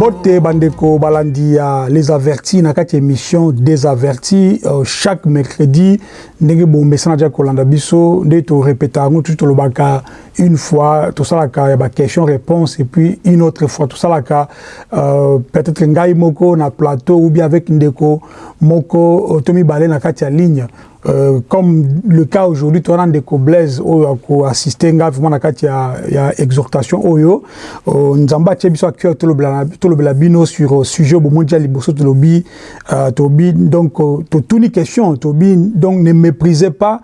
mbote bandeko balandi ya les avertis na kati émission des avertis euh, chaque mercredi ndenge bomesana tia kolanda biso nde torepeta yango tuti tolobaka une fois tosalaka ya baquestion réponse et puis une autre fois tosalaka euh, peut-être ngai moko na plateau ou bien avec ndeko moko to mibale na kati ya ligne. Euh, comme le cas aujourd'hui toza na ndeko blaise oyo akoassiste nga vraiment na kati ya, ya exhortation oyo uh, nzambe atie biso acœur tolobela bino sur uh, sujet oyo bomoni tia liboso tolobi uh, tobi donc uh, totuni question tobi donc ne méprisez pas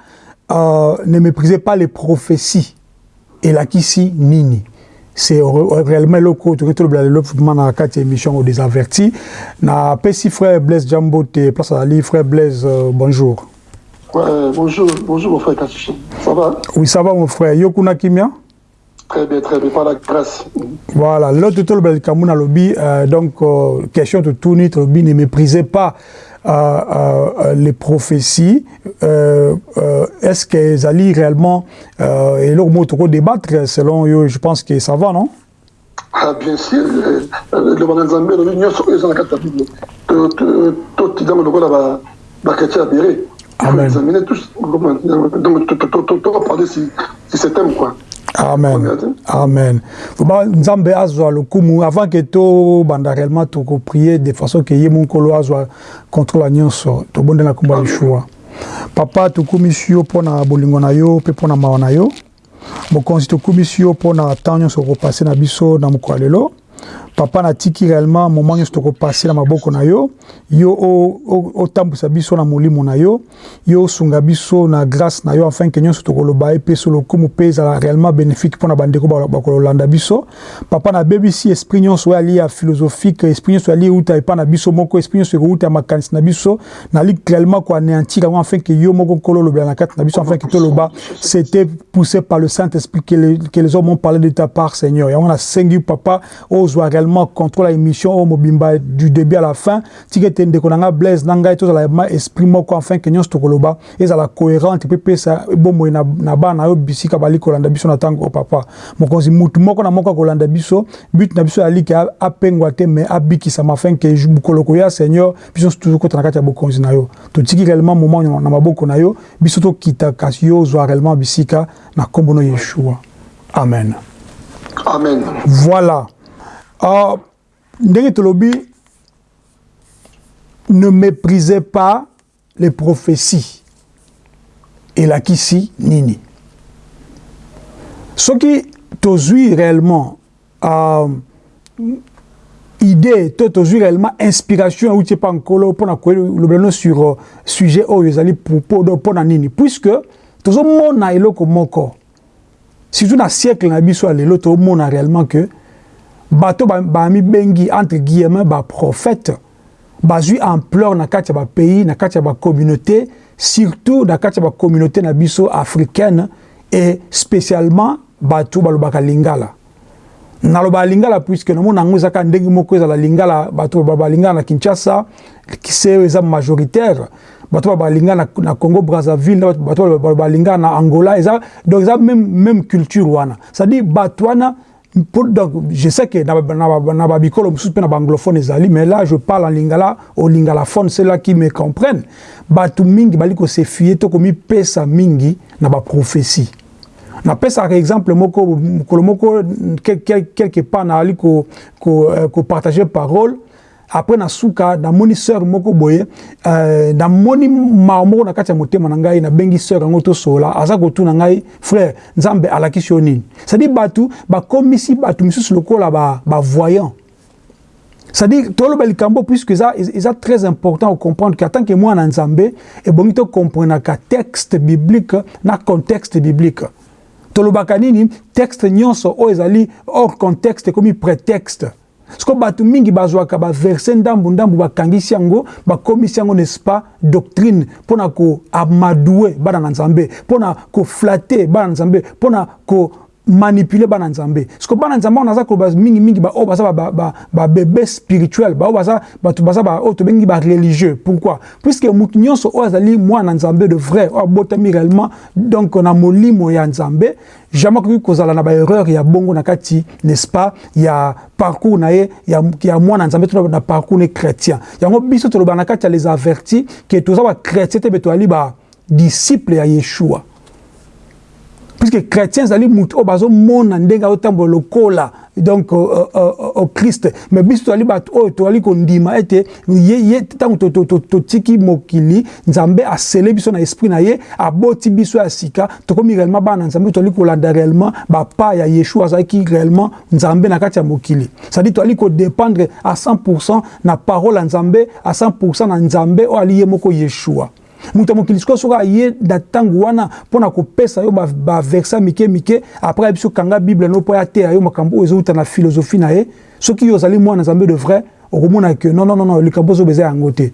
uh, ne méprisez pas les prophéties elakisi nini. C'est réellement eloko tokoki tolobela lelo vraiment na kati ya émission des avertis napesi frère blaise jambo te place azali frère blaise uh, bonjour. Ouais, bonjour, bonjour mon frère Kachichi. Ça va? Oui, ça va mon frère. Yokuna Kimia Très bien, très bien, par la grâce. Voilà, l'autre tout le Kamouna lobby, euh, donc euh, question de tout notre lobby, ne méprisez pas euh, euh, les prophéties. Euh, euh, Est-ce qu'elles allient réellement euh, et leur mot débattre selon eux, je pense que ça va, non Ah, bien sûr, le Zambé, l'Union, ils la carte Bible. Tout le monde a la chrétien à quoi. Amen. Amen. Vraiment nzambe azwa lokumu. Avant ke tobanda réellement tokoprie de façon ke ye monkolo azwa contrôle nyonso tobondela nkombo ya yeshua papa tokumisi yo mpo na bolingo na yo mpe mpo na mawa na yo. Mokonzi tokumisi yo mpo na ntan nyonso okopase na biso na mokolo ya lelo papa natiki réellement moment nyonso tokopase na maboko na yo. Yo otambwisa biso na molimo na yo. Yo osunga biso na grâce na yo afin ke nyonso tokoloba so lokumu mpe ezala réellement bénéfique mpo na bandeko bakololanda biso. Papa nabebisi esprit nyonso oyo ali ya philosophique esprit nyonso ali euta epai na biso moko esprit nyonso ekouta ya makanisi na biso nali réellement koanéantir yango afin ke yo moko nkolo olobela na kati na biso afin ke toloba. C'était poussé par le saint esprit que les, hommes ont parlé de ta part seigneur. Yango nasengi papa ozwa réellement contrôle ya émission oyo mobimba du début à la fin. Tika ete ndeko na nga blaise na ngai tozala ma esprit moko afin ke nyonso tokoloba ezala cohérente mpe pesa na, na bana na yo bisika bali kolanda biso na ntango o papa. Mokonzi mutu moko na moko biso but na biso ke apengwa te me abikisama afin ke mokolo koya seigneur biso toujours kota na kati ya bokonzi na yo totiki réellement moment na maboko na yo biso tokita kasi yo ozwa réellement bisika na nkombo no yeshua. Amen. Amen. voilà ndenge tolobi ne méprisez pas les prophéties. Elakisi nini? Soki tozwi réellement uh, idée to tozwi réellement inspiration euti epa nkolo mpona kolobela no sur uh, sujet oyo ezali mpona nini. Puisque tozomona eloko moko. Surtout na siècle na biso ya lelo tozomona réellement que bato bamibengi ba entre guillemets baprophète bazwi ampleur na kati ya bapays na kati ya bacommunauté surtout na kati ya bacommunauté na biso africaine et spécialement bato balobaka lingala. Naloba lingala puisque nomona yango ezaka ndenge moko ezala lingala bato balingala na kinshasa se eza majoritaire. Bato balingala na, na congo brazzaville bato balingala na angola eza donc eza même, même culture wana. C'est-à-dire bato wana Pour, donc, je sais que dans Babicolo, je suis anglophone, mais là, je parle en lingala, au lingalaphone, ceux-là qui me comprennent. Batu mingi, baliko se fier, to komi pesa mingi, na ba prophétie. Na pesa, par exemple, moko, moko, quelque part, na ali ko, ko, euh, ko partager parole, après na suka namoni sœur moko boye euh, namoni mawa moko na kati ya motema na ngai nabengi sœur yango tosola aza kotuna ngai frère nzambe alakisi yo nini? Cestadire bato bakomisi bato misusu lokola bavoyant ba c'est-à-dire toloba likambo puisque eza, eza très important à comprendre qu'en tant que mwana nzambe ebongi tokomprenaka texte biblique na contexte biblique. Tolobaka nini? Texte nyonso oyo ezali hors contexte ekomi prétexte siko bato mingi bazwaka baverse ndambu ndambu bakangisi yango bakomisi yango n'est-ce pas doctrine mpona koamadue bana na nzambe mpona koflate bana na nzambe mpona manipuler bana nzambe. Parce que bana nzambe on a ça que mingi mingi ba oh baza ba ba ba bébé spirituel ba oh baza ba tu baza ba oh to bengi ba religieux. Pourquoi? Puisque mutunyo so oh azali mwana nzambe de vrai oh botami réellement donc na molimo ya nzambe jamais que kozala na ba erreur ya bongo na kati n'est-ce pas? Ya parcours na ye ya ya mwana nzambe to na parcours ne chrétien. Yango biso to bana kati les avertis que to za ba chrétien te beto ali ba disciple ya Yeshua. Puisque chrétien ezali motu oyo bazomona ndenge azotambola lokola donc euh, euh, euh, christ. Mais biso toali bato oyo toali kondima ete ye ntango totiki mokili nzambe asele biso na esprit na ye aboti biso ya sika tokomi réellement bana na nzambe toali kolanda réellement bapa ya yeshua azalaki réellement nzambe na kati ya mokili. Cestadire toali kodépendre à 100 na parole ya nzambe à 100 na nzambe oyo ali ye moko yeshua moto ya mokili sikoyo soki aye na ntango wana mpo na kopesa yo baversa mike mike apres biso kanga bible no mpo ateya yo makambo oyo ezowuta na philosophie na ye soki yo ozali mwana nzambe de vrai okomona ke non non non likambo ozoba eza yango te.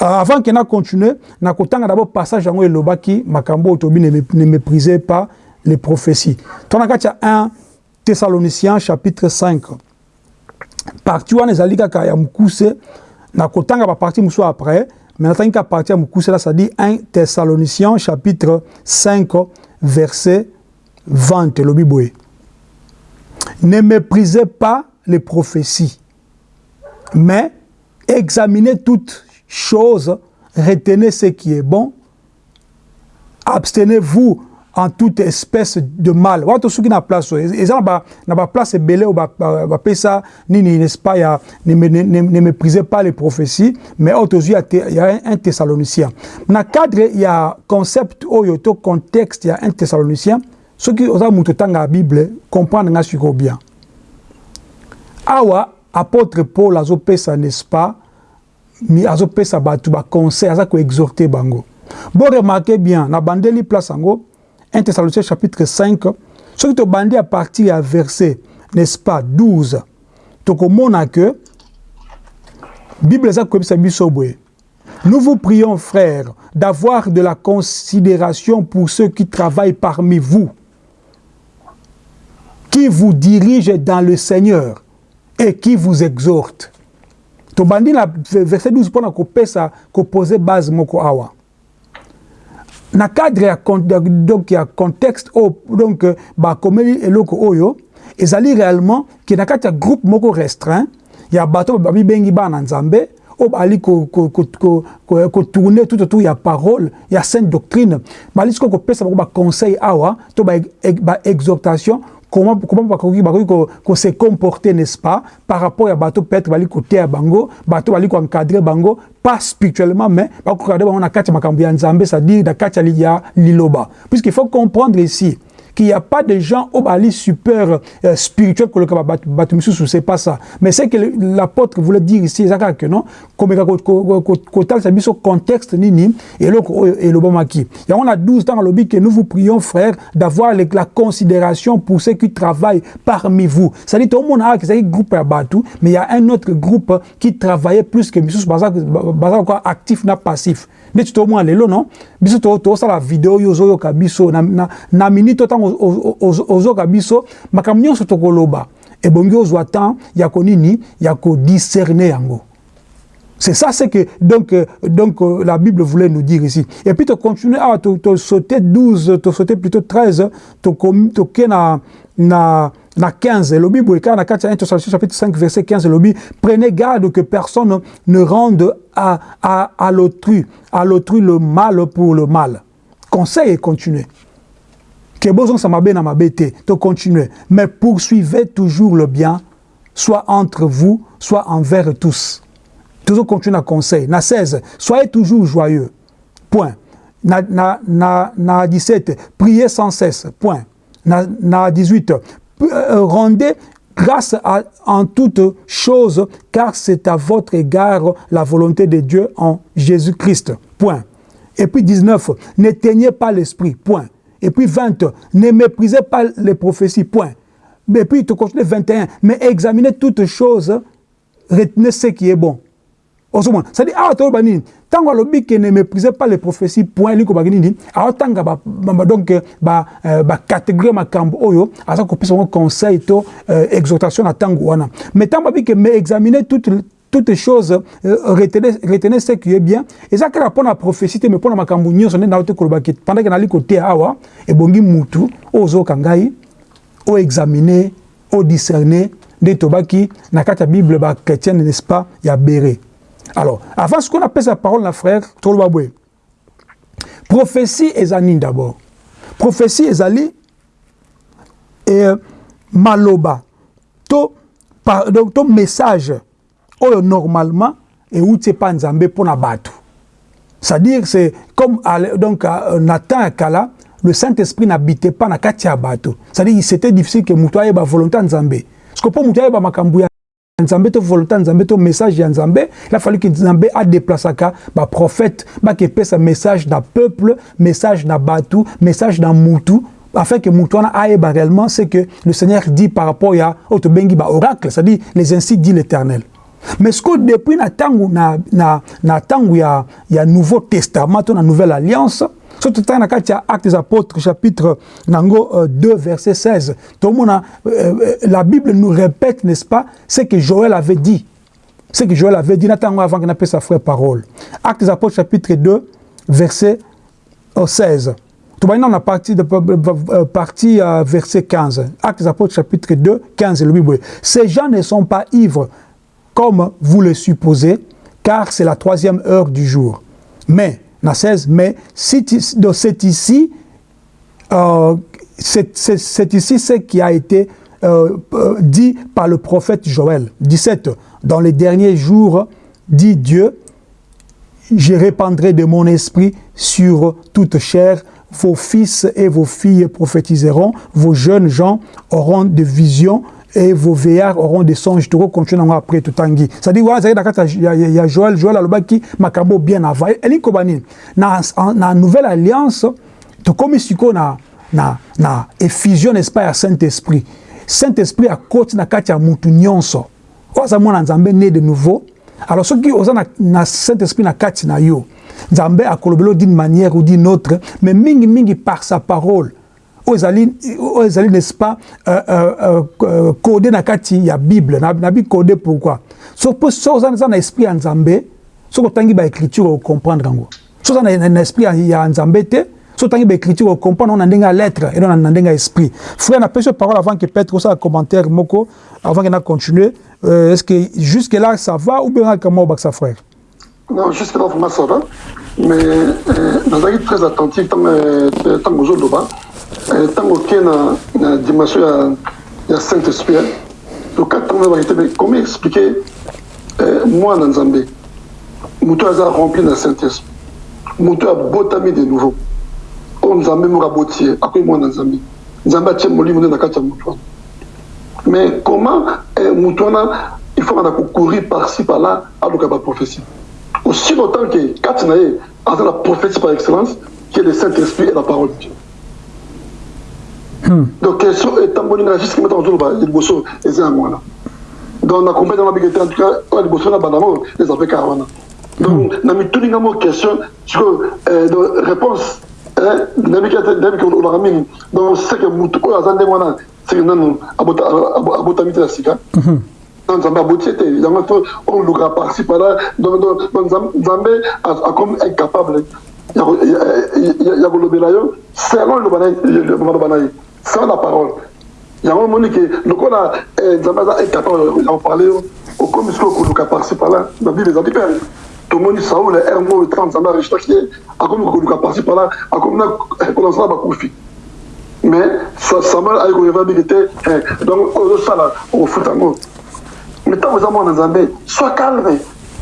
Uh, avant ke na continue na kotanga d'abord passage yango elobaki makambo oyo tobi ne méprisez pas les prophéties. To na kati ya 1 thessaloniciens chapitre 5 parti wana ezali kaka ya mokuse na kotanga baparti mosusu après Mais natangi qu'à partir de cela, ça dit 1 Thessaloniciens chapitre 5 verset 20 le Bible. Ne méprisez pas les prophéties, mais examinez toutes choses, retenez ce qui est bon, abstenez-vous en toute espèce de mal. Watu soki na place oyo eza na baplace ebele oyo bapesa nini n'est-ce pas ya ne, ne, ne, ne méprisez pas les prophéties mais oyo tozwi ya un thessalonicien na cadre ya concept oyo to contexte ya un thessalonicien soki oza moto otanga ya bible comprendre nga sikoyo bien awa apôtre paul azopesa n'est-ce pas azopesa bato baconseil aza koexhorte bango. Bo remarke bien na bandeli place yango 1 Thessaloniciens chapitre 5, ce qui te bandit à partir à verset, n'est-ce pas, 12, tokomona que Bible Nous vous prions, frères, d'avoir de la considération pour ceux qui travaillent parmi vous, qui vous dirigent dans le Seigneur et qui vous exhortent. Tobandi la verset 12 pour na poser base moko awa. Na cadre ya, donc ya contexte oyo donc bakomeli eloko oyo ezali réellement ke na kati ya groupe moko restreint ya bato babibengi bana nzambe oyo bali kotourne tout autour ya parole ya sainte doctrine. Bali sikoyo kopesa bango baconseil awa to baexhortation comment comment bakoki bakoki ko se comporter n'est-ce pas par rapport à bateau peut-être bali côté à bango bateau bali ko encadrer bango pas spirituellement mais bako encadrer bango na kati makambo ya nzambe c'est-à-dire na kati ya liloba. Puisqu'il faut comprendre ici qu'il n'y a pas de gens au bali super euh, spirituel que le Batumisusu, c'est pas ça. Mais c'est que l'apôtre voulait dire ici, que non, comme kotal c'est au contexte nini et le bomaki. Et on a 12 dans le lobby que nous vous prions frères d'avoir la considération pour ceux qui travaillent parmi vous. Dit tout le monde a un groupe à Batu, mais il y a un autre groupe qui travaillait plus que Missus actif na passif. Neti tomona lelo non? Biso tosala video oyo ozoyoka biso na, na, na minute tokoloba ozwa temps ya konini ya kodiscerne yango. C'est ça, c'est que donc, euh, donc euh, la Bible voulait nous dire ici. Et puis tu continues à te sauter 12, tu sauter plutôt 13, tu na na na 15 lobi boyeka na kati ya 1 chapitre 5 verset 15 lobi prenez garde que personne ne rende à à à l'autrui à l'autrui le mal pour le mal. Conseil et continuez que besoin ça m'a bien m'a bêté to continuer. Mais poursuivez toujours le bien soit entre vous soit envers tous. Toujours continuer à conseil. Na 16 soyez toujours joyeux. Point. Na na na na 17 priez sans cesse. Point. Na, na 18 euh, rendez grâce en toutes choses, car c'est à votre égard la volonté de Dieu en Jésus-Christ. Point. Et puis 19, n'éteignez pas l'esprit. Point. Et puis 20, ne méprisez pas les prophéties. Point. Et puis tu continues 21, mais examinez toutes choses, retenez ce qui est bon. Ozomona c'est-à-dire awa toyoba nini? Ntango alobi ke ne méprisez pas les prophéties point elingi kobaki nini? Aotanga donc bacatégorie makambo oyo aza kopesa bango conseil to exhortation na ntango wana. Mais ntango babi ke mais examiner toute toutes choses euh, retenez, retenez ce qui est bien. Eza kaka mpo na prophétie te mais mpo na makambo nyonso nde nao te koloba ke pendant ke nali koteya awa ebongi mutu oyo ozoyoka ngai oexamine odiscerne nde tobaki na kati ya bible bachrétienne n'est-ce pas? Ya bere alors avant ce qu'on appelle sa parole na frère toloba boye prophétie eza nini d'abord. Prophétie ezali eh, maloba. To, par, to message oyo normalement euti epa nzambe mpo na bato c'est-à-dire c'est comme donc na temps ya kala le saint-esprit n'habitait pas na kati ya bato. C'est-à-dire c'était difficile que moto ayeba volonté ya nzambe. Parce que mpo moto ayeba makambo ya nzambe to volonté ya nzambe to message ya nzambe il a fallu que nzambe adeplasaka baprophète bakepesa message na peuple message na bato message na mutu afin que mutu wana ayeba réellement c'est que le seigneur dit par rapport ya oyo tobengi baoracle c'est-à-dire les ainsi dit l'éternel. Mais ce que depuis na tangu na na na tangu ya ya nouveau testament to na nouvelle alliance surtout dans kati ya actes des apôtres chapitre nango euh, 2 verset 16 tout le monde euh, la bible nous répète n'est-ce pas ce que Joël avait dit. Ce que Joël avait dit. Na tango avant qu'il n'appelle sa frère parole. Actes des apôtres chapitre 2 verset euh, 16 tout maintenant on a parti de euh, partie euh, verset 15 actes des apôtres chapitre 2 15 le ces gens ne sont pas ivres comme vous le supposez, car c'est la troisième heure du jour. Mais, na 16, mais c'est ici, euh, c'est ici ce qui a été euh, euh, dit par le prophète Joël. 17, dans les derniers jours, dit Dieu, je répandrai de mon esprit sur toute chair, vos fils et vos filles prophétiseront, vos jeunes gens auront des visions, et vos veillards auront des songes. Tout continuer après tout tangi. Ça dit ouais, il y a Joël, Joël Aloba qui macabo bien avant. Elin Kobani, na na nouvelle alliance, tout comme siko na na na effusion n'est-ce pas à Saint-Esprit. Saint-Esprit a côté na kati ya mutu nyonso. Oza mwana Nzambe né de nouveau. Alors ceux qui osa na, na Saint-Esprit na kati na yo. Nzambe akolobelo d'une manière ou d'une autre, mais mingi mingi par sa parole. Oyo ezali n'est-ce pas euh, euh, euh, codé na kati ya bible. Nabi codé pourquoi? So mpo so oza na esprit ya nzambe soki otangi baécriture ocomprendre yango. So oza na esprit ya nzambe te so otangi baécriture ocomprendre yango na ndenge ya lettre eno na ndenge ya esprit. Frère napesi yo parole avant que peut-être osala commentaire moko avant que na continuer euh, est ce que jusque là ça va ou bien ngaka mwa obakisa frère? Non jusque là vraiment ça va mais nazalaki très attentif ntango ozoloba ntango oke na, na dimension ya, ya saint esprit lokatanga bakite me comment expliquer eh, mwana nzambe moto aza rempli na saint esprit moto abotami de nouveau. Oyo nzambe moko aboti ye akoyi mwana nzambe nzambe atie molimo nde na kati ya moto wana mais comment eh, moto wana il faut ana kocourir par-ci par-là aluka baprophétie aussi longtemps ke kati na ye aza na prophétie par excellence qui est le saint esprit et la parole de dieu donc question etamboli nga jusque mata ozoloba liboso eza yango wana donc na comprendre na bike te en tout cas oyo liboso na bandango eza mpe kaka wana donc na mituni nga mo question siko donc réponse nabiki olobaka mingi donc seke mutu oyo aza ndenge wana seke nanu abotami te na sika nzambe aboti ete yango fo oluka parci pala donc nzambe akomi incapable ya kolobela yo selon maloba na ye sans la parole yango omoni ke lokola nzambe aza incapable ya koparle yo okomi soki okoluka parci pala na bible ezali mpe tomoni saul r mo tra nzambe arejitaki ye akomi koluka parci pala akomi na kolonsa na bakufi mais samuel ayi koyeva mingi te donc ozosala okofuta yango mais ntango eza mwana nzambe sois calme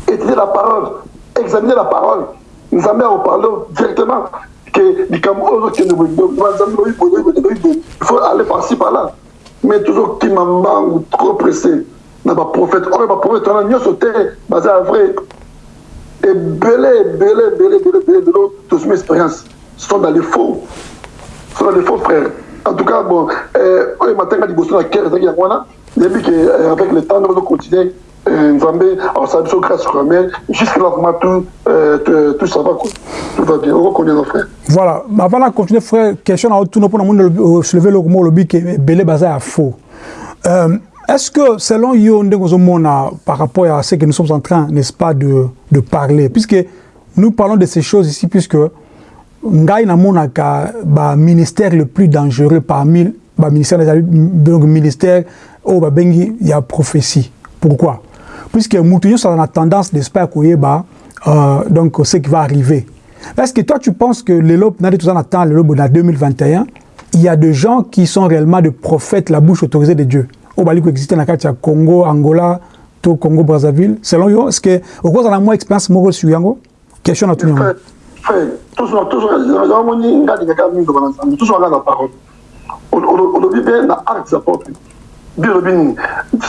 étudier la parole examiner la parole nzambe akoparle directement que il faut aller par-ci par-là. Mais toujours kima mbangu trop pressé. Na baprophète oyo baprophète wana nyonso te baza ya vrai ebele tosumi expérience sont dans les faux. Sont dans les faux frères en tout cas bon liboso na kere ke avec le temps nzambe asala biso grâce mais jusque là vraiment tout tout ça va quoi. Tout va bien. Okokoneza frère voilà. Avant na continuer frère question na otuna mpona moni soulever eloko moko olobi ke ebele baza ya faux. Euh, est-ce que selon yo par rapport à ce que nous sommes en train n'est-ce pas de, de parler? Puisque nous parlons de ces choses ici puisque ngai namonaka baministère le plus dangereux parmi baministère donc ministère oyo babengi ya prophétie. Pourquoi puisque nyonso aza na tendance koyeba euh, donc ce qui va arriver. Est-ce que toi tu penses que lelo nade toza na temps lelo na 2021 il y a des gens qui sont réellement des prophètes la bouche autorisée de Dieu? Koexiste na kati ya congo angola congo brazzaville. Selon yo est ce que okozala mwa expérience moko sur yango? Question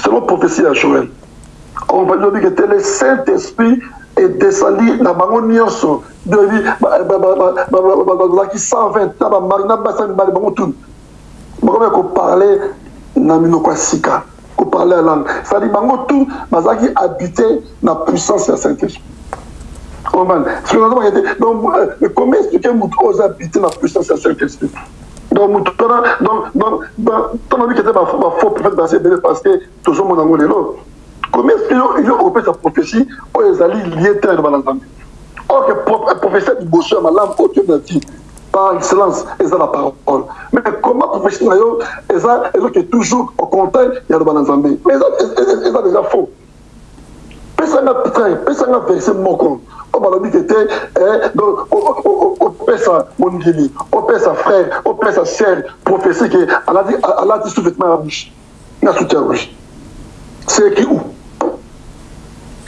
selon prophétie ya joel olobi ke te le saint esprit edescendi na bango nyonso biolobi bazalaki 120 na bamari na basi ya mibale bango tuni bakomi koparle na minoko ya sika koparle ya langue cestadire bango tu bazalaki habité na puissance ya saint esprit comment expliquer motu oyo oza habité na puissance ya saint esprit donc motu tona donc tona bike te bafaux prophète basi ebele parce que tozomona yango lelo comment expliquer yo opesa prophétie oyo ezali lie te na loba na nzambe or que prophétie ya liboso ya malamu oyo toyebi na vie par excellence eza la parole. Mais comment prophétie na yo eza ezoke toujours au contraire ya loba na nzambe mais eza déjà faux. Pesanga train pesanga verset moko oyo balobi ke frère sere prophétie ke alati sous vêtement ya rouge na rouge c'est écrit où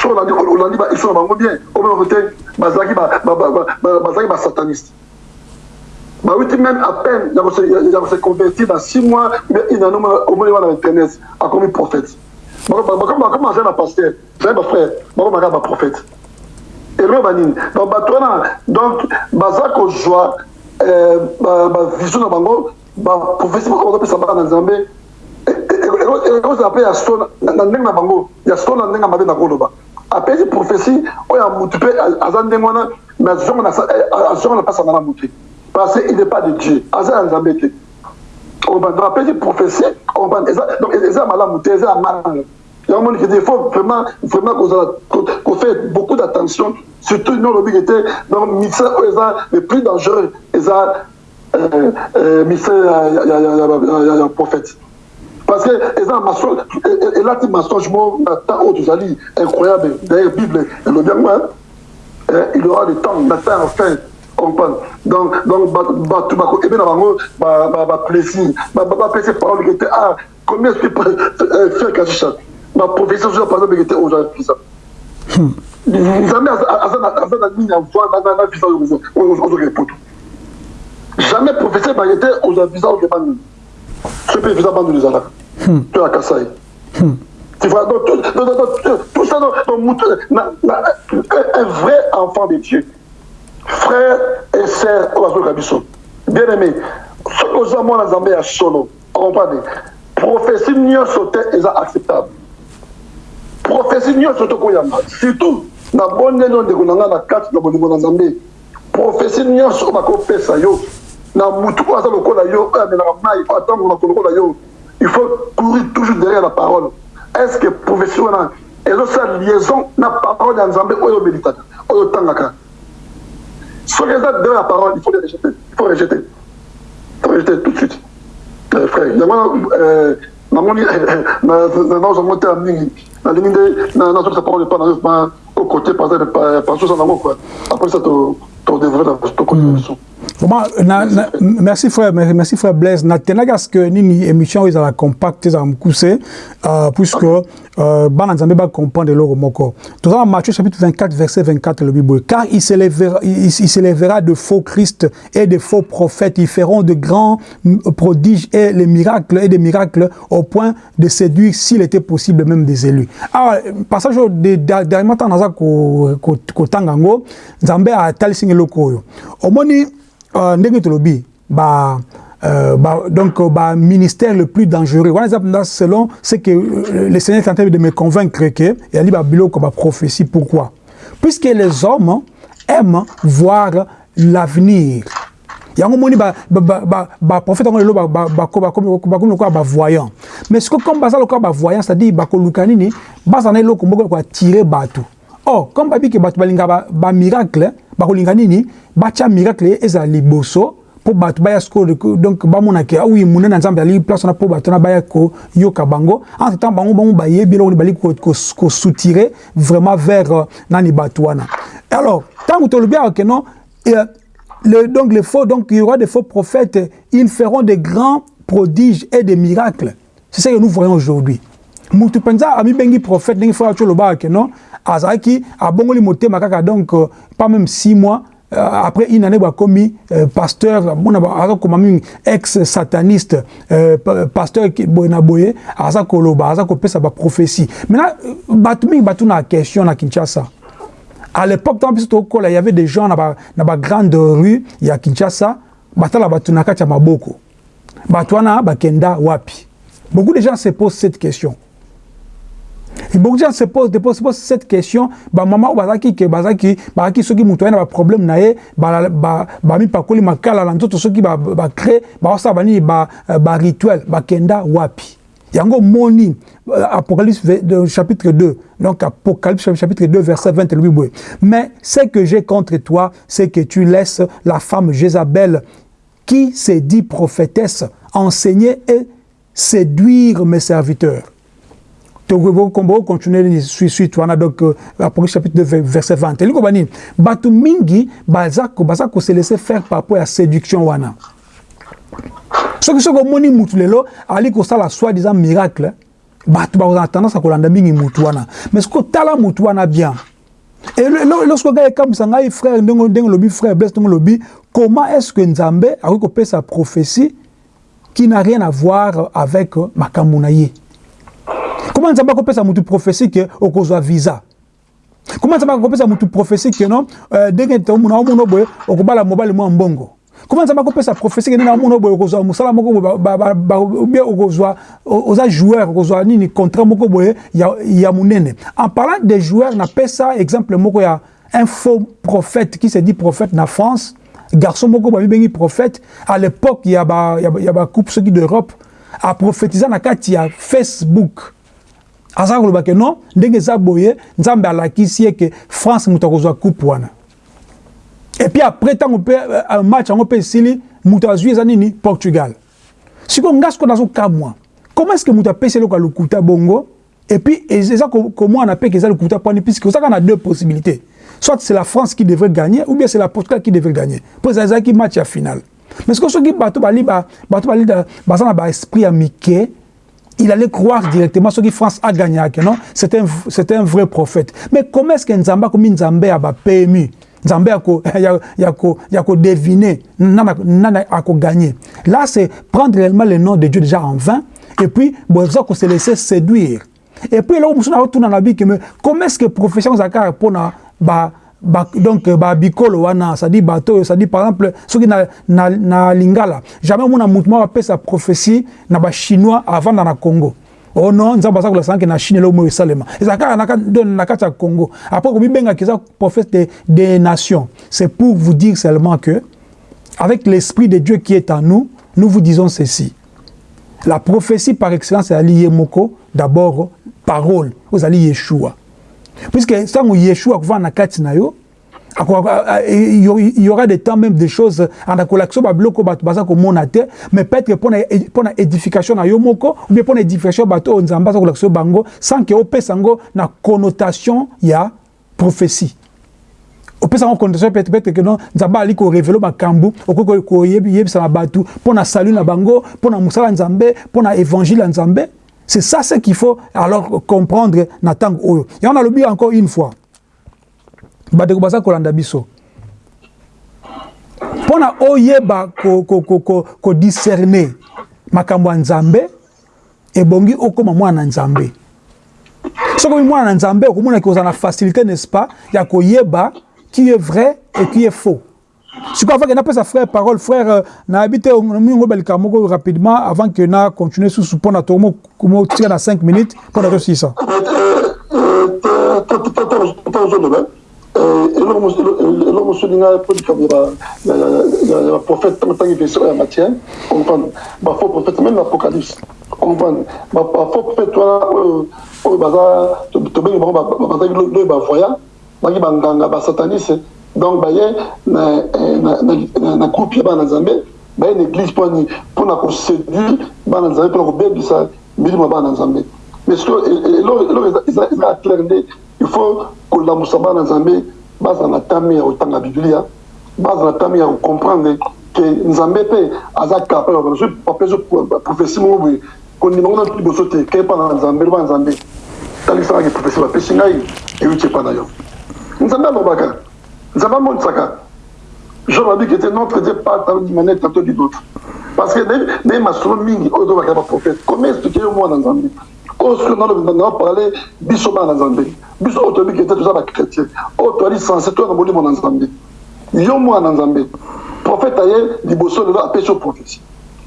so olandi bahisto na bien omonoko te bazalaki bazalaki basataniste bawuti même à peine ya kose convertir dans six mois mais inano omoni wana internet akomi prophète bakomi aza na pasteur zali bafrère bakomaka baprophète eloko banini donc bato wana donc baza kozwa bavision na bango baprophétie bazopesa bana na nzambe ekozala mpe ya so na ndenge na bango ya so na ndenge ya mabe na koloba apesi prophétie oyo ya mutu mpe aza ndenge wana mais azonga na mpasanga na motu parce qu'il n'est pas de Dieu. Aza Nzambe te. On va donc eza malamu te, eza malamu. Il il faut vraiment vraiment qu'on fait beaucoup d'attention surtout nous le était donc mixer eza le plus dangereux eza euh euh ya ya prophète. Parce que eza na temps tu allais incroyable d'ailleurs Bible le bien moi il y aura le temps la fin enfin comprendre donc donc bato bakoyebi na bango baplaisir bapesi parole ke te ah combien est-ce que faire par exemple ke te oza visa nzambe aza na nini ya voi na visa poto jamais visa okeba nini so mpe visa bandu ezalaka to ya kasai Tu vois, donc, tout, donc, donc, tout ça, donc, un vrai enfant de Dieu, frère et sœur oyo bazoyoka biso bien aimé soki oza mwana nzambe ya solo comprendre prophétie nyonso te eza acceptable. Prophétie nyonso tokoyamba surtout na bondeli oyo ndeko na ngai na kati na bolingo na nzambe prophétie nyonso bakopesa yo il faut courir toujours derrière la parole est ce que prophétie wana ezosala liaison na parole ya nzambe oyo omelitaka oyo otangaka soki eza de la parole il faut les rejeter il faut rejeter il faut rejeter tout de suite euh, frère Na, na, merci frère, merci frère Blaise. Natena parce que nini émission ils ont compact, ils ont euh, puisque euh, ban nzambe ba comprendre le moko. Tout ça Matthieu chapitre 24 verset 24 le Bible. Car il s'élèvera, il, il s'élèvera de faux Christ et de faux prophètes. Ils feront de grands prodiges et les miracles et des miracles au point de séduire s'il était possible même des élus. Alors passage de dernièrement naza ko ko tangango nzambe a talisinga loko. Omoni ndenge tolobi ba euh, bah, donc bah, ministère le plus dangereux. Selon ce que euh, le Seigneur est en train de me convaincre que il y a ba biloko ba prophétie. Pourquoi? Puisque les hommes aiment voir l'avenir. Yango moni ba ba ba ba prophète ngo lelo ba ba ba ba comme le quoi ba voyant. Mais ce que comme basa le ba voyant c'est-à-dire ba koluka nini basa na eloko moko ko tirer bateau. Oh comme babi ke bato balinga ba, ba miracle bakolinga nini? Batya miracle ezala liboso mpo bato baya sikoyo donc bamonake awi munene na nzambe ali place wana mpo bato wana baya koyoka bango. Entre temps bango bango bayebi eloko nini bali kosoutire vraiment vers uh, nani bato wana. Alors ntango tolobi awa ke non euh, le, donc les faux donc il y aura des faux prophètes ils feront des grands prodiges et des miracles. C'est ce que nous voyons aujourd'hui mutu mpenza amibengi prophète ndenge frère tolobaka ke non? Azalaki abongoli motema kaka donc euh, pas même six mois euh, après une année bakomi euh, pasteur mona azakoma mingi ex sataniste euh, pasteur boye na boye aza koloba aza kopesa baprophétie maintenant bato mingi batuna question na kinshasa. À l'époque tant biso tokola il y avait des gens na ba, na bagrande rue ya kinshasa batala bato na kati ya maboko bato wana bakenda wapi. Beaucoup de gens se posent cette question Et beaucoup de gens se posent, se posent, se posent cette question. Bah, maman, bazaki, que bazaki, bazaki, ceux qui moutoient na problème na ye, ba, ba, ba, mi pakoli makala, l'antoto, ceux qui ba, ba, créé, ba, ça, bani, ba, ba, rituel, ba, kenda, wapi? Yango moni, Apocalypse chapitre 2, donc Apocalypse chapitre 2, verset 20, le Bible. Mais ce que j'ai contre toi, c'est que tu laisses la femme Jézabel, qui s'est dit prophétesse, enseigner et séduire mes serviteurs. Tokombo continuer suite wana donc apocalypse chapitre 2 verset 20 elingo banini bato mingi baza se laisser faire par rapport ya séduction wana. Soki soki omoni mutu lelo ali kosala soi disant miracle bato bakozala tendance ya kolanda mingi mutu wana. Mais soki otala mutu wana bien. Lorsque ngai ekambwisa ngai frère ndenge lobi frère bles ndenge lobi comment est ce que nzambe akoki kopesa prophétie qui n'a rien à voir avec makambo na ye comment nzambe akopesa mutu prophétie ke okozwa visa? Comment nzambe akopesa mutu prophétie ke non ndenge tomona omona boye okobala mobali mwa mbongo. Comment nzambe akopesa prophétie ke ndenge omona boye okozwa mosala moko bien okozwa oza joueur okozwa nini contrat moko boye ya, ya monene en parlant de joueur napesa exemple moko ya un faux prophète qui se dit prophète na France. Garçon moko babibengi prophète. À l'époque ya bakoupe ya ba soki d'europe. Aprophétisa na kati ya facebook aza koloba ke non? Ndenge eza boye nzambe alakisi ye ke france moto akozwa coupe wana. Et puis après ntango mpe uh, match yango mpe esili moto azwi eza nini? Portugal. Sikoyo nga sikoyo nazokamwa comment est ce que moto apesi eloko ya lokuta bongo? Et puis eza komwana mpe ke eza lokuta pwani puisque oza kaka na deux possibilités. Soit c'est la france qui devrait gagner ou bien c'est la portugal qui devrait gagner. Mpo ezalaki match ya finale. Mais sikoyo soki bato bali bato bali baza na baesprit ya mike il allait croire directement ce que France a gagné. Non? C'est un, un vrai prophète. Mais comment est-ce que Nzamba, comme Nzamba a PMU, Nzamba a deviné, a gagné. Là, c'est prendre réellement le nom de Dieu déjà en vain, et puis, bon, ça se laisser séduire. Et puis, là, on a retourné dans la vie, comment est-ce que profession Zakar pour bah, Ba, donc babikolo wana c'est-à-dire bato c'est-à-dire par exemple soki na, na, na lingala jamais mona mutu moko apesa prophétie na bachinois avanda na congo. Oh non nzambe aza kolakisa nke na chine elo moyo esalema. Eza kaka na kati ya congo. Après komibengaki eza prophète des de nations. C'est pour vous dire seulement que avec l'esprit de dieu qui est en nous nous vous disons ceci. La prophétie par excellence ezali ye moko d'abord parole. Ozali yeshua puisque ntango yeshua akovanda na kati na yo il y aura des temps même des choses anakolakisa babiloko bato baza komona te mais peut-être mpona édification na yo moko ou bien mpona édification ya bato oyo nzambe aza kolakisa bango sans ke opesa yango na connotation ya prophétie. Opesaka condition peut être que non nzambe ali korevele makambo okoki koyebisa na bato mpo na salut na bango mpo na mosala ya nzambe mpo na évangile ya nzambe C'est ça ce qu'il faut alors comprendre Natang Oyo. Et on a l'oublié encore une fois. Badeko Basa Kolanda Biso. Pona Oyeba ko, ko, ko, ko, ko discerner makambo Nzambe et bongi okoma mwana Nzambe. Soko mwana Nzambe okomona ki ozana facilité n'est-ce pas ya koyeba qui est vrai et qui est faux. Sikoyo ke napesa frère parole frère nayebi te mingo rapidement avant que na continue susu mpo na tomotika na 5 minutes mpo na tosisa eloko likambo ya prophète donc baye na groupe ya bana nzambe baye na église mponi mpona koséduire bana nzambe mpona kobebisa milimo ya mais ceke eloko eza clair nde il faut kolamusa bana nzambe bazala na tami ya kotanga biblia bazala na tami ya kocomprendre ke nzambe mpe aza prophétie moko boye kondima ngo na liboso te ke epa na nzambe loba nzambe epa na yo nzambe amonisaka jean babiki ete notre dieu parle d'une manière tantôt d'une autre. Parce que naye masolo mingi oyo tobakela baprophète comment expliquer yo mwana nzambe oyo soki na parle biso bana nzambe biso oyo toyebi kete toza bachrétien oyo toali sense toya na molimo na nzambe yo mwana nzambe prophète aye liboso lelo apesi yo prophétie.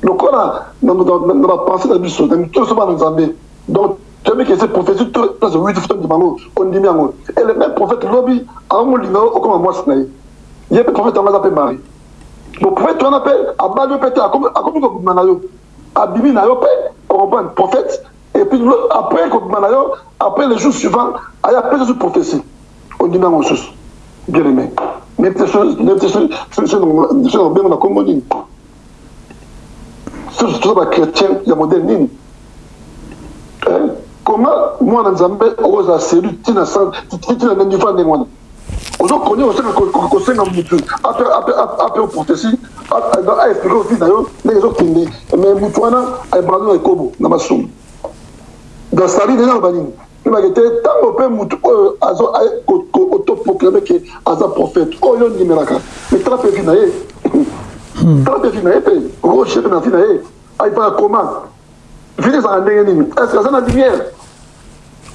Lokola na bapense na biso na mito so bana nzambe donc toyebi kese prophétie place witi futo ndima yango ondimi yango et le même prophète lobi aomolinga okoma mwasi na ye ye mpe prophète yango aza mpe mari bo prophète wana mpe abali yo mpe te akomi kobima na yo abimi na yo mpe okomprendre prophète et puis après kobima na après le jour suivant aya apesa prophétie ondimi yango mosusu bien aimé nini toza bachrétien modele nini comment mwana nzambe okozala selu tina na niveau ndenge wana ozokonia kosenga mutu ape prophétie aexplike ofi na yo ndenge ezokende mais mutu wana aebrande na ekobo na masumu dans sali ndenge aloba nini ebake te ntango mpe mutu oyo otoproclame ke aza prophète. Oyo ndimelaka mais tala mpe vi na ye tala mpe vi na ye mpe okoshe mpe na vi na ye aifaka koma vile ezalaka ndenge nini que aza na lumière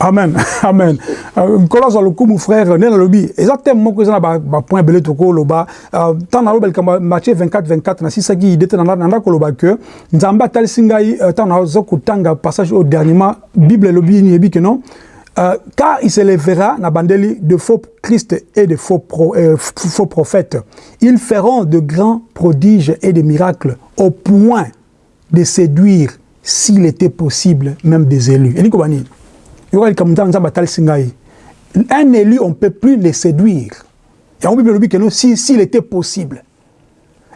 amen. Amen. Nkolo azwa lokumu frère nde nalobi eza teme moko eza na bapoint ebele tokoloba ntango naloba likambo matthieu 24 24 nasisaki ide te nanda koloba ke nzambe atalisi ngai ntango naza kotanga passage oyo dernièrement bible elobi nini eyebi ke non. Euh, car il se lèvera na bandeli de faux Christ et de faux, euh, faux prophètes. Ils feront de grands prodiges et des miracles au point de séduire, s'il était possible, même des élus. yoka likambo nzambe nzambe atalisi ngai un élu on peut plus le séduire. Yango bible elobi keno si s'il était possible.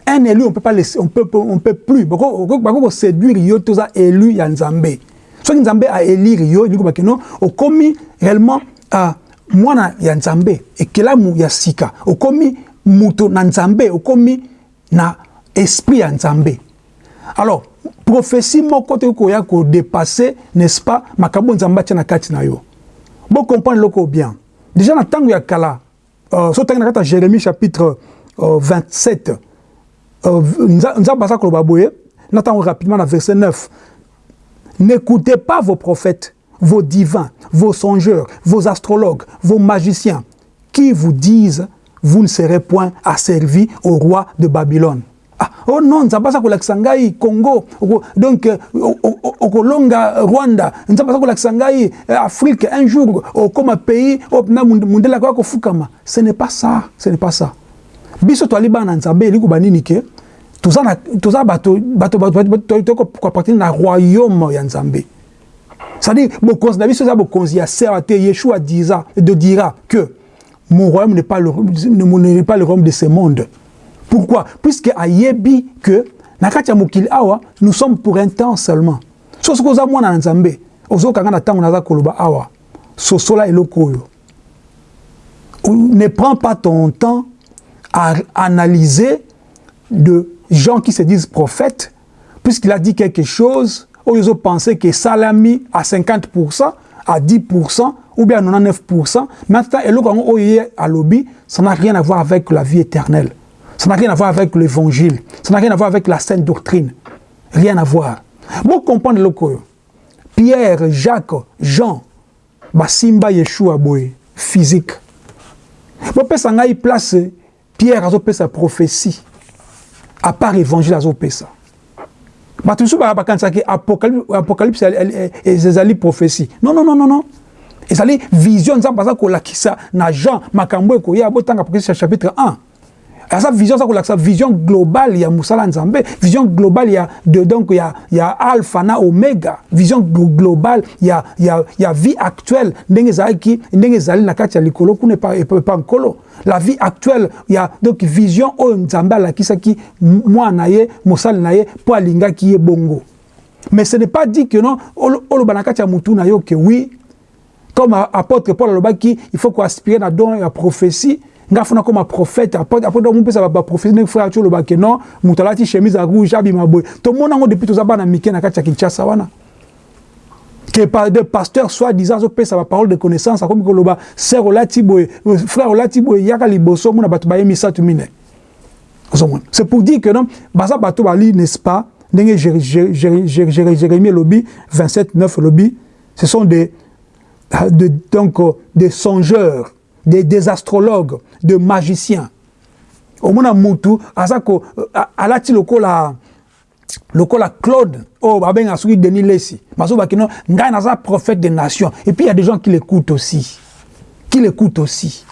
Un élu on peut pas on peut on peut plus. Bako ko séduire yo toza élu ya nzambe. Soki nzambe a élire yo eliko bakeno okomi réellement euh, a mwana ya nzambe ekelamu ya sika. Okomi moto na nzambe. Okomi na esprit ya nzambe. Alors prophétie moko te koya kodepasse n'est-ce pas makambo nzambe atia na kati na yo. Bocomprendre eloko bien. Déjà na ntango ya kala uh, so na jérémie chapitre uh, 27 uh, nzambe aza koloba boye na ntango rapidement na verset 9 N'écoutez pas vos prophètes, vos divins, vos songeurs, vos astrologues, vos magiciens, qui vous disent vous ne serez point asservis au roi de Babylone. Oh non, nzambe aza kolakisa ngai Congo, donc okolonga Rwanda, nzambe aza kolakisa ngai Afrique, un jour. Okoma pays na mundele akoya kofukama. Ce n'est pas ça, ce n'est pas ça. Biso nzambe bato na royaume c'est-à-dire de dira que mon royaume n'est pas le royaume de ce monde pourquoi? Puisque ayebi que na kati awa nous sommes pour un temps seulement. So soki oza mwana na nzambe ozokanga na ntango naza koloba awa. Sosola eloko oyo. Ne prends pas ton temps à analyser de gens qui se disent prophètes, puisqu'il a dit quelque chose, où ils ont pensé que Salami à 50%, à 10%, ou bien à 99%, maintenant, à lobby, ça n'a rien à voir avec la vie éternelle. Ça n'a rien à voir avec l'évangile. Ça n'a rien à voir avec la sainte doctrine. Rien à voir. Bon, comprendre le Pierre, Jacques, Jean, Basimba Yeshua Boy, physique. Ça a place, Pierre a sa prophétie. à part évangile azopesa bato mosusu bakanisaki apocalypse ezali prophétie non non non non non ezali vision nzambe aza kolakisa na jean makambo ekoya apocalypse chapitre 1 aza vision aza kolakisa vision globale ya mosala nzambe vision globale ya de donc ya, ya alpha na omega. Vision globale ya, ya, ya vie actuelle. Ndenge ezalaki ndenge ezali na kati ya likolo kuna epa nkolo. La vie actuelle ya donc vision oyo nzambe alakisaki mwana na ye mosali na ye mpo alingaki ye bongo. Mais ce n'est pas dit que non oloba na kati ya mutu na yo ke oui. Comme apôtre paul alobaki il faut koaspire na don ya prophétie nga funa koma prophète après après donc mpesa ba prophétie ne frère ba non. Mutu alati chemise ya rouge abima boye tomona ngo depuis toza bana mike na kati ya wana que des pasteurs soi-disant azopesa baparole de connaissance akomi koloba sœur olati boye frère olati boye yaka liboso omona bato baye misatu mine ozomona c'est pour dire que non baza bato bali n'est-ce pas? Ndenge jérémie elobi 27 9 elobi ce sont des de, donc des songeurs des, des astrologues de magiciens. Omona mutu aza ko alati lokola lokola claude. Oh, babengaka soki denis lesi bazobaki no ngai naza prophète des nations. Et puis il y a des gens qui l'écoutent aussi. Qui l'écoutent aussi.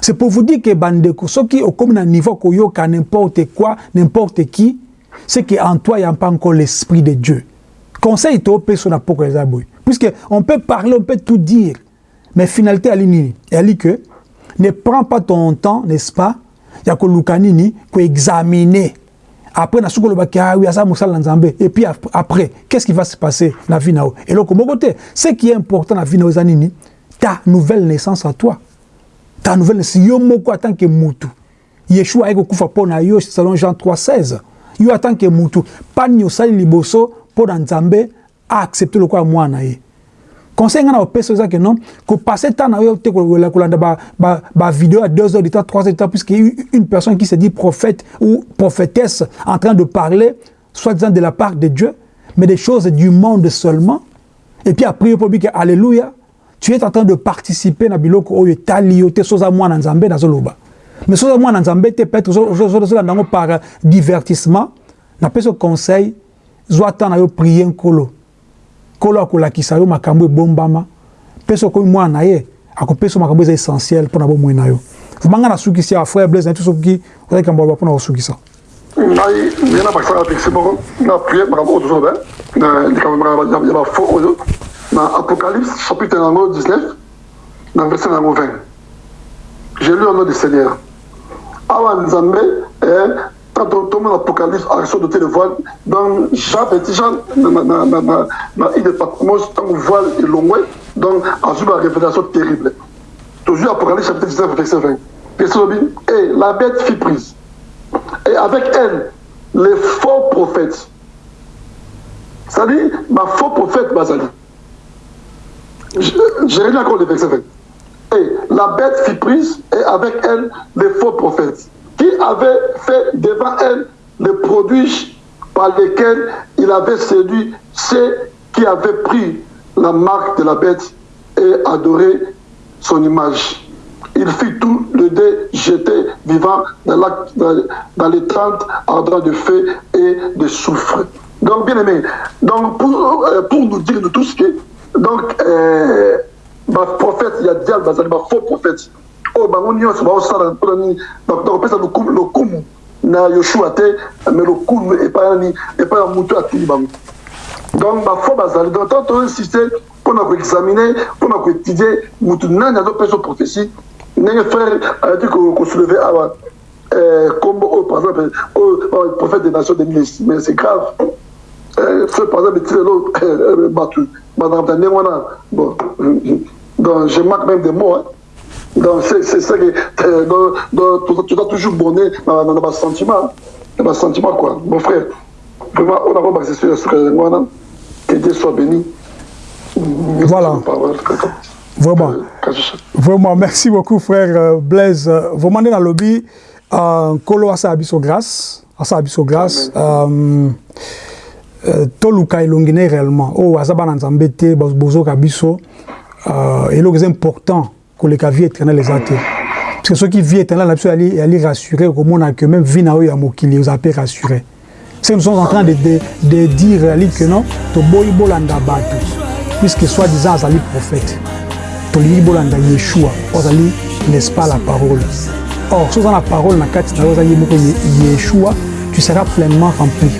C'est pour vous dire que bandeko soki okomi na niveau koyoka n'importe quoi n'importe qui c'est que en toi il n'y a pas encore l'esprit de dieu. Conseil toopesa na poko eza boye puisque on peut parler on peut tout dire mais finalité ali nini ali que ne prends pas ton temps n'est-ce pas ya koluka nini koexaminer après na soki olobaki ah oui aza mosala na et puis après qu'est-ce qui va se passer na vie na yo eloko moko te ce qui est important na vie na yo eza nini ta nouvelle naissance à toi. Ta nouvelle naissance. Yo moko en tant que mutu yeshua aye kokufa mpo na yo selon jean 3 16 yo en tant que mutu pani osali liboso mpo na nzambe aaccepte lokola mwana na ye conseil nga na opesa eza ke non kopase temps na yo te kolanda bavideo ya 2 heures de temps 3 heures de temps puisque une personne qui se dit prophète ou prophétesse en train de parler soit disant de la part de Dieu mais des choses du monde seulement. Et puis après yo pobi ke alléluia tu es en train de participer na biloko oyo etali yo te soza mwana nzambe nazoloba. Mais soza mwana nzambe te peut-être ozolanda yango par divertissement. Napesa conseil zwa temps na yo prier nkolo nkolo akolakisa yo makambo ebombama. Mpe soki okomi mwana na ye akopesa makambo eza essentiel mpona bomoi na yo. Vumanga nasukisi ya frère blaise na ye to soki ozali kambo aloba mpona kosukisa. Ngai ngai na bakisaka texte moko na prie makambo oyo tozoba na likambo ya bafo oyo na apocalypse chapitre yango 19 na verset yango 20 j'ai lu au nom du seigneur. Awa nzambe quand on tombe l'Apocalypse, action de le voile, dans Jean, petit Jean, dans de Patmos, dans le voile est long, donc, à une révélation terrible. Toujours Apocalypse, chapitre 19, verset 20. Verset 20, et la bête fit prise. Et avec elle, les faux prophètes. C'est-à-dire, ma faux prophète, Bazali. J'ai rien encore le verset 20. Et la bête fit prise, et avec elle, les faux prophètes qui avait fait devant elle les produits par lesquels il avait séduit ceux qui avaient pris la marque de la bête et adoré son image. Il fit tout le dé jeté vivant dans, la, dans, les tentes ardents de feu et de soufre. Donc, bien aimé, donc pour, euh, pour nous dire de tout ce qui est, donc, euh, ma prophète, il y a diable, ma faux prophète, oyo bango nyonso baosala mpona nini? Bakopesa lokumu na yoshua te mais lokumu epai nani epai ya motu atindi bango. Donc bafo bazali. Donc tant toinsiste mpona koexamine mpona koétudie motu nani azopesa prophétie? Ndenge frère ayaki kosouleve awa kombo oyo par exemple oyo prophète des nations de mais c'est grave. Frère par exemple eti lelo bato bazalaka ndenge wana. Bon donc je manque même des mots hein. Donc c'est ça que tu dois toujours bonner dans sentiment dans sentiment quoi. Mon frère vraiment on a sur la que Dieu soit béni. Voilà. Vraiment. Vraiment merci beaucoup frère Blaise. Vraiment dans le lobby nkolo asala biso grâce asala biso grâce toluka elongi réellement. Oyo aza bana nzambe te bozoka biso eloko eza important koleka vie éternelle eza te parce que soki vie éternelle na biso yali rassuré que même vie na oyo ya nous sommes en train de, de, de dire que non toboyi bolanda bato puisque soi disant azali prophète. Tolingi bolanda yeshua n'est-ce pas la parole. Or soki oza na parole na kati yeshua tu seras pleinement rempli.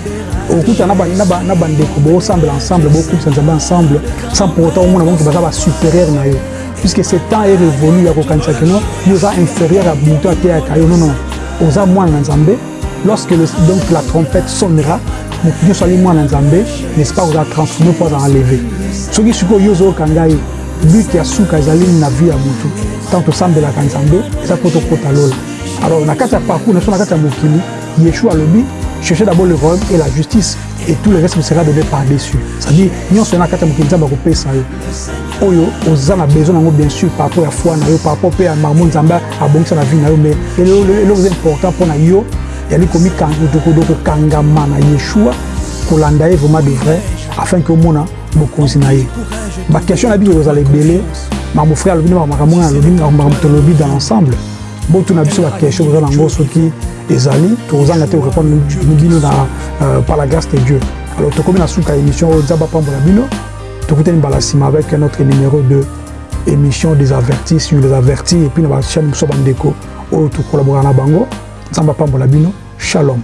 Okuta na bandeko bosambela ensemble bokutisa nzambe ensemble sans pour autant puisque ce temps est révolu ya kokanisa keno yo oza inférieur ya moto ateyaka yo nono oza mwana na nzambe lorsque le, donc la trompette sonnera moto nyonso ali mwana nzambe n'est-ce pas oza transformé mpo aza enlevé soki sikoyo yo ozokanga ye but ya suka ezali na vie ya motu. Ntango tosambelaka nzambe eza mpo tokota lola. Alors na kati ya parcours na biso na kati ya mokili yeshua alobi cherchez d'abord le royaume et la justice et tout le reste vous sera donné par-dessus. C'est-à-dire nyonso na kati ya mokili nzambe akopesa yo oyo oza na besoin nango bien sûr par rapport ya foi na yo par rapport mpe ya marmo nzambe abongisa na vie na yo mais eloko eza important mpo na yo yali kokangama na yeshua kolanda ye vraiment de vrai afin ke omona bokonzi na ye. Baquestion na biso kozala ebele makambo frère alobi na makambo ngai alobi makambo tolobi dans l'ensemble. Botuna biso baquestion koza nango soki ezali tokozanga te korépondre bino na par la grâce de dieu. Alors tokomi na suka émission oyo nzambe apambola bino tokutani mbala nsima avec notre numéro de émission des avertis sur les avertis et puis na bachaîne mosusu bandeko oyo tokolabora na bango nzambe apambola bino shalom